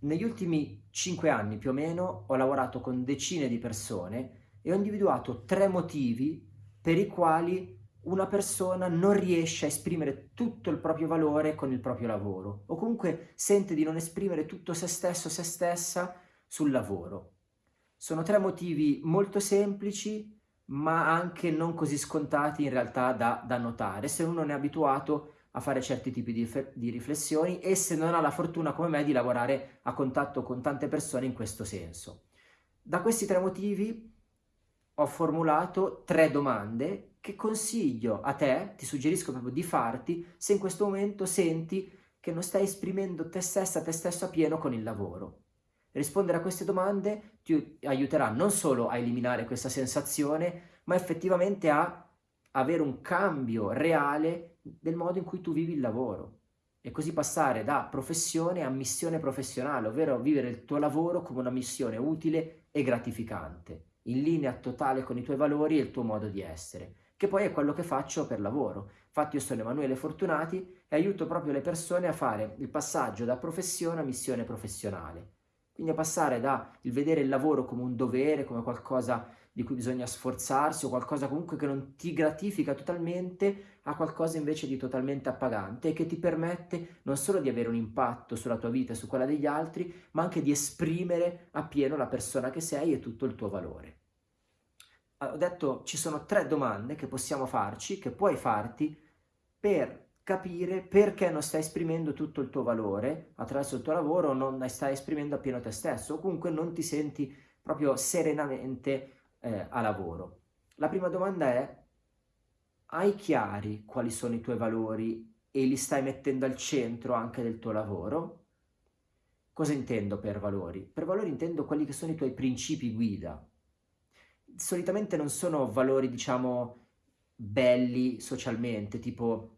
negli ultimi cinque anni più o meno ho lavorato con decine di persone e ho individuato tre motivi per i quali una persona non riesce a esprimere tutto il proprio valore con il proprio lavoro o comunque sente di non esprimere tutto se stesso, se stessa sul lavoro. Sono tre motivi molto semplici ma anche non così scontati in realtà da, da notare se uno non è abituato a fare certi tipi di, di riflessioni e se non ha la fortuna come me di lavorare a contatto con tante persone in questo senso. Da questi tre motivi ho formulato tre domande che consiglio a te, ti suggerisco proprio di farti se in questo momento senti che non stai esprimendo te stessa, te stesso a pieno con il lavoro. Rispondere a queste domande ti aiuterà non solo a eliminare questa sensazione, ma effettivamente a avere un cambio reale del modo in cui tu vivi il lavoro e così passare da professione a missione professionale, ovvero vivere il tuo lavoro come una missione utile e gratificante, in linea totale con i tuoi valori e il tuo modo di essere, che poi è quello che faccio per lavoro. Infatti io sono Emanuele Fortunati e aiuto proprio le persone a fare il passaggio da professione a missione professionale. Quindi a passare da il vedere il lavoro come un dovere, come qualcosa di cui bisogna sforzarsi o qualcosa comunque che non ti gratifica totalmente a qualcosa invece di totalmente appagante e che ti permette non solo di avere un impatto sulla tua vita e su quella degli altri, ma anche di esprimere appieno la persona che sei e tutto il tuo valore. Ho detto ci sono tre domande che possiamo farci, che puoi farti per capire perché non stai esprimendo tutto il tuo valore attraverso il tuo lavoro o non stai esprimendo appieno te stesso o comunque non ti senti proprio serenamente eh, a lavoro. La prima domanda è, hai chiari quali sono i tuoi valori e li stai mettendo al centro anche del tuo lavoro? Cosa intendo per valori? Per valori intendo quelli che sono i tuoi principi guida. Solitamente non sono valori, diciamo, belli socialmente, tipo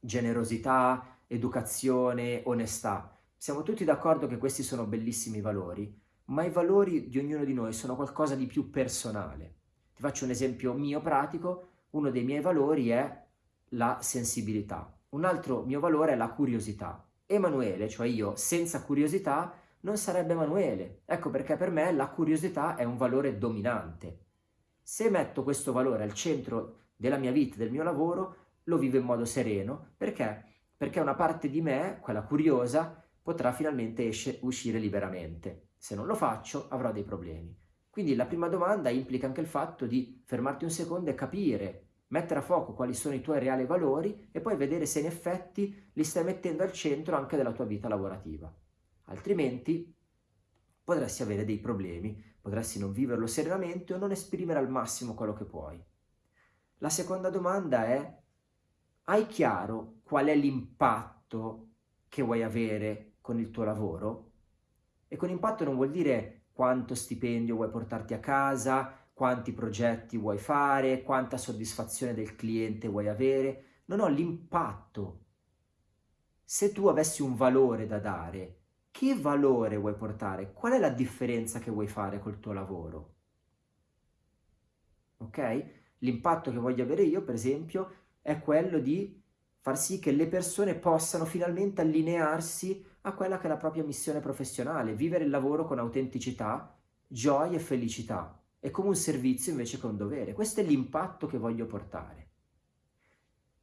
generosità, educazione, onestà. Siamo tutti d'accordo che questi sono bellissimi valori, ma i valori di ognuno di noi sono qualcosa di più personale. Ti faccio un esempio mio pratico, uno dei miei valori è la sensibilità, un altro mio valore è la curiosità. Emanuele, cioè io, senza curiosità non sarebbe Emanuele. Ecco perché per me la curiosità è un valore dominante. Se metto questo valore al centro della mia vita, del mio lavoro, lo vivo in modo sereno. Perché? Perché una parte di me, quella curiosa, potrà finalmente esce, uscire liberamente. Se non lo faccio avrò dei problemi. Quindi la prima domanda implica anche il fatto di fermarti un secondo e capire, mettere a fuoco quali sono i tuoi reali valori e poi vedere se in effetti li stai mettendo al centro anche della tua vita lavorativa. Altrimenti potresti avere dei problemi, potresti non viverlo serenamente o non esprimere al massimo quello che puoi. La seconda domanda è, hai chiaro qual è l'impatto che vuoi avere con il tuo lavoro? E con impatto non vuol dire quanto stipendio vuoi portarti a casa, quanti progetti vuoi fare, quanta soddisfazione del cliente vuoi avere. Non ho l'impatto. Se tu avessi un valore da dare, che valore vuoi portare? Qual è la differenza che vuoi fare col tuo lavoro? Ok? L'impatto che voglio avere io, per esempio, è quello di far sì che le persone possano finalmente allinearsi a quella che è la propria missione professionale, vivere il lavoro con autenticità, gioia e felicità, e come un servizio invece che un dovere. Questo è l'impatto che voglio portare.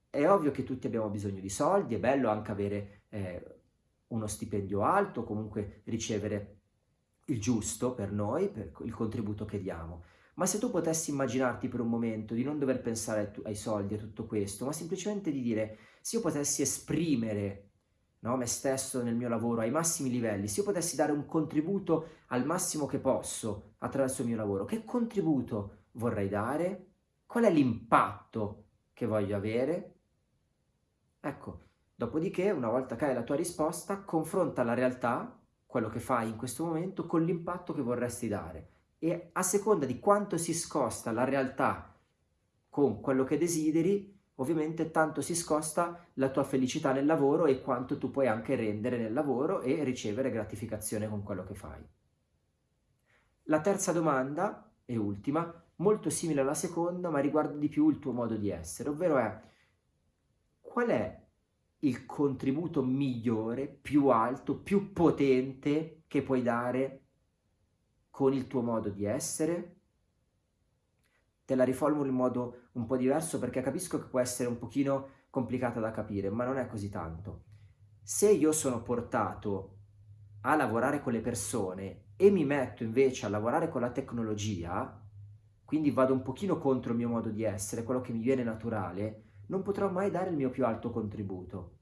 È ovvio che tutti abbiamo bisogno di soldi, è bello anche avere eh, uno stipendio alto, comunque ricevere il giusto per noi, per il contributo che diamo. Ma se tu potessi immaginarti per un momento di non dover pensare ai soldi e tutto questo, ma semplicemente di dire, se io potessi esprimere no, me stesso nel mio lavoro ai massimi livelli, se io potessi dare un contributo al massimo che posso attraverso il mio lavoro, che contributo vorrei dare? Qual è l'impatto che voglio avere? Ecco, dopodiché, una volta che hai la tua risposta, confronta la realtà, quello che fai in questo momento, con l'impatto che vorresti dare. E a seconda di quanto si scosta la realtà con quello che desideri, ovviamente tanto si scosta la tua felicità nel lavoro e quanto tu puoi anche rendere nel lavoro e ricevere gratificazione con quello che fai. La terza domanda, e ultima, molto simile alla seconda, ma riguarda di più il tuo modo di essere, ovvero è qual è il contributo migliore, più alto, più potente che puoi dare con il tuo modo di essere? Te la riformulo in modo un po' diverso perché capisco che può essere un pochino complicata da capire, ma non è così tanto. Se io sono portato a lavorare con le persone e mi metto invece a lavorare con la tecnologia, quindi vado un pochino contro il mio modo di essere, quello che mi viene naturale, non potrò mai dare il mio più alto contributo.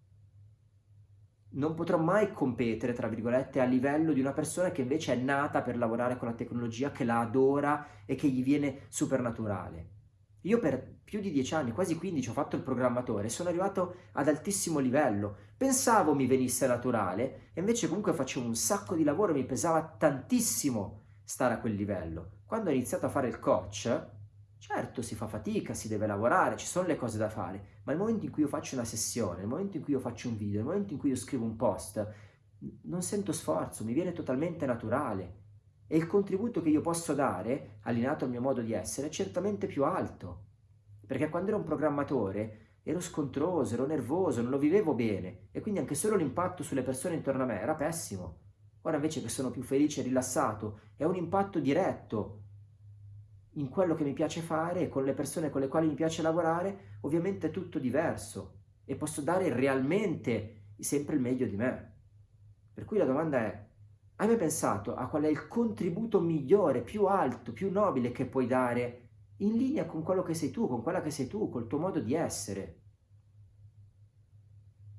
Non potrò mai competere, tra virgolette, a livello di una persona che invece è nata per lavorare con la tecnologia, che la adora e che gli viene supernaturale. Io per più di dieci anni, quasi 15, ho fatto il programmatore, sono arrivato ad altissimo livello. Pensavo mi venisse naturale e invece comunque facevo un sacco di lavoro, mi pesava tantissimo stare a quel livello. Quando ho iniziato a fare il coach, certo si fa fatica, si deve lavorare, ci sono le cose da fare, ma il momento in cui io faccio una sessione, il momento in cui io faccio un video, il momento in cui io scrivo un post, non sento sforzo, mi viene totalmente naturale e il contributo che io posso dare, allineato al mio modo di essere, è certamente più alto. Perché quando ero un programmatore ero scontroso, ero nervoso, non lo vivevo bene e quindi anche solo l'impatto sulle persone intorno a me era pessimo. Ora invece che sono più felice e rilassato, è un impatto diretto in quello che mi piace fare e con le persone con le quali mi piace lavorare, ovviamente è tutto diverso e posso dare realmente sempre il meglio di me. Per cui la domanda è, hai mai pensato a qual è il contributo migliore, più alto, più nobile che puoi dare in linea con quello che sei tu, con quella che sei tu, col tuo modo di essere?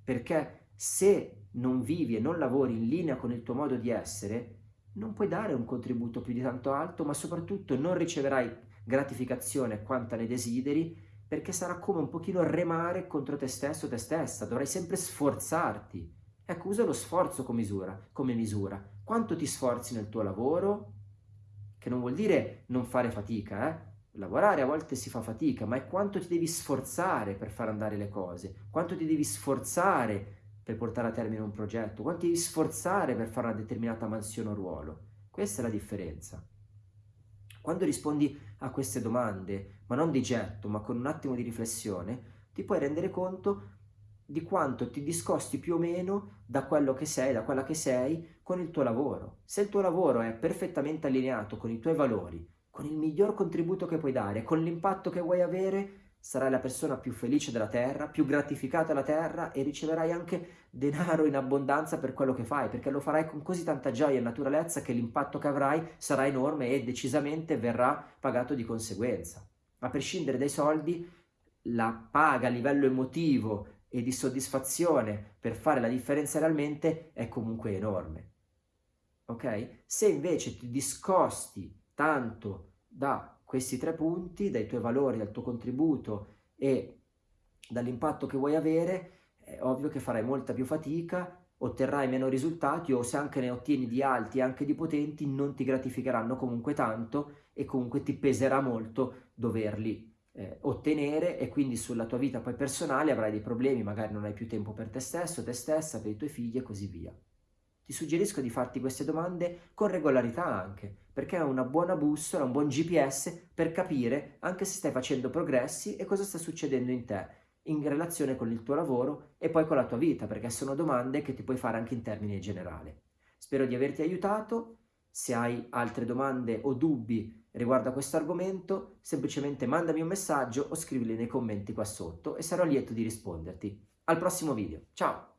Perché se non vivi e non lavori in linea con il tuo modo di essere, non puoi dare un contributo più di tanto alto, ma soprattutto non riceverai gratificazione quanta ne desideri, perché sarà come un pochino remare contro te stesso o te stessa, dovrai sempre sforzarti. Ecco, usa lo sforzo come misura, come misura quanto ti sforzi nel tuo lavoro, che non vuol dire non fare fatica, eh? Lavorare a volte si fa fatica, ma è quanto ti devi sforzare per far andare le cose, quanto ti devi sforzare per portare a termine un progetto, quanto devi sforzare per fare una determinata mansione o ruolo. Questa è la differenza. Quando rispondi a queste domande, ma non di getto, ma con un attimo di riflessione, ti puoi rendere conto di quanto ti discosti più o meno da quello che sei, da quella che sei con il tuo lavoro. Se il tuo lavoro è perfettamente allineato con i tuoi valori, con il miglior contributo che puoi dare, con l'impatto che vuoi avere, sarai la persona più felice della terra, più gratificata della terra e riceverai anche denaro in abbondanza per quello che fai, perché lo farai con così tanta gioia e naturalezza che l'impatto che avrai sarà enorme e decisamente verrà pagato di conseguenza. A prescindere dai soldi, la paga a livello emotivo e di soddisfazione per fare la differenza realmente è comunque enorme. Ok? Se invece ti discosti tanto da questi tre punti, dai tuoi valori, dal tuo contributo e dall'impatto che vuoi avere, è ovvio che farai molta più fatica, otterrai meno risultati o se anche ne ottieni di alti e anche di potenti non ti gratificheranno comunque tanto e comunque ti peserà molto doverli eh, ottenere e quindi sulla tua vita poi personale avrai dei problemi, magari non hai più tempo per te stesso, te stessa, per i tuoi figli e così via. Ti suggerisco di farti queste domande con regolarità anche, perché è una buona bussola, un buon GPS per capire anche se stai facendo progressi e cosa sta succedendo in te in relazione con il tuo lavoro e poi con la tua vita, perché sono domande che ti puoi fare anche in termini generali. Spero di averti aiutato, se hai altre domande o dubbi riguardo a questo argomento, semplicemente mandami un messaggio o scrivili nei commenti qua sotto e sarò lieto di risponderti. Al prossimo video, ciao!